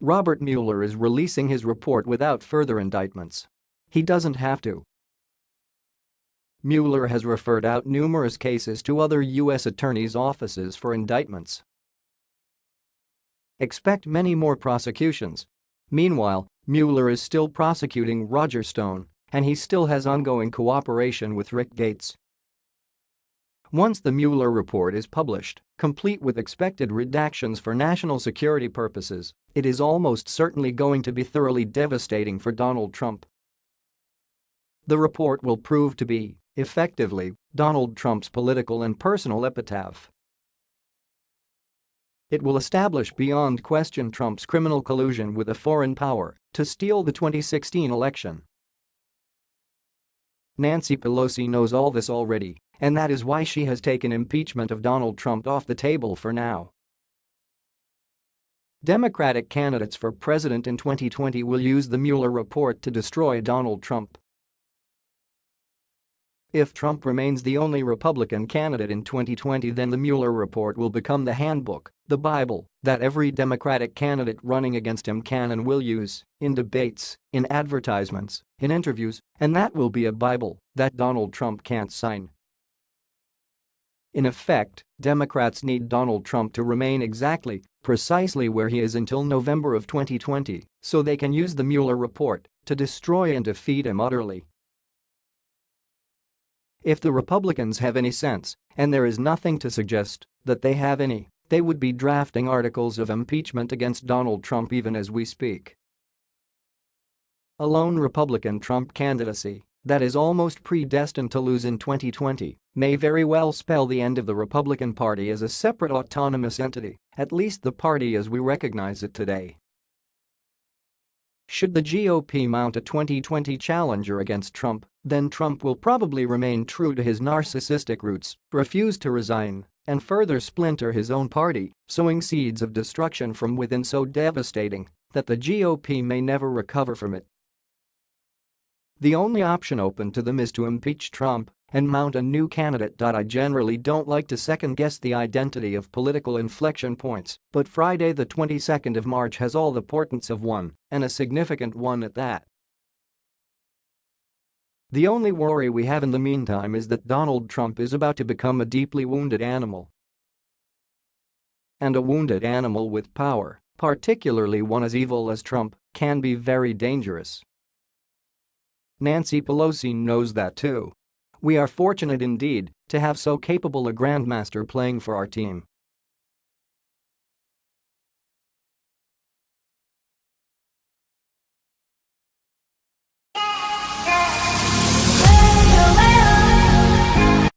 Robert Mueller is releasing his report without further indictments. He doesn't have to. Mueller has referred out numerous cases to other U.S. attorneys' offices for indictments. Expect many more prosecutions. Meanwhile, Mueller is still prosecuting Roger Stone, and he still has ongoing cooperation with Rick Gates. Once the Mueller report is published, complete with expected redactions for national security purposes, it is almost certainly going to be thoroughly devastating for Donald Trump. The report will prove to be, effectively, Donald Trump's political and personal epitaph. It will establish beyond question Trump's criminal collusion with a foreign power to steal the 2016 election. Nancy Pelosi knows all this already and that is why she has taken impeachment of Donald Trump off the table for now. Democratic candidates for president in 2020 will use the Mueller report to destroy Donald Trump. If Trump remains the only Republican candidate in 2020 then the Mueller report will become the handbook, the Bible, that every Democratic candidate running against him can and will use, in debates, in advertisements, in interviews, and that will be a Bible that Donald Trump can't sign. In effect, Democrats need Donald Trump to remain exactly, precisely where he is until November of 2020 so they can use the Mueller report to destroy and defeat him utterly. If the Republicans have any sense, and there is nothing to suggest that they have any, they would be drafting articles of impeachment against Donald Trump even as we speak. A lone Republican Trump candidacy that is almost predestined to lose in 2020 may very well spell the end of the Republican Party as a separate autonomous entity, at least the party as we recognize it today. Should the GOP mount a 2020 challenger against Trump, then Trump will probably remain true to his narcissistic roots, refuse to resign, and further splinter his own party, sowing seeds of destruction from within so devastating that the GOP may never recover from it. The only option open to them is to impeach Trump and mount a new candidate. I generally don't like to second-guess the identity of political inflection points, but Friday the 22nd of March has all the portents of one, and a significant one at that. The only worry we have in the meantime is that Donald Trump is about to become a deeply wounded animal. And a wounded animal with power, particularly one as evil as Trump, can be very dangerous. Nancy Pelosi knows that too. We are fortunate indeed to have so capable a grandmaster playing for our team.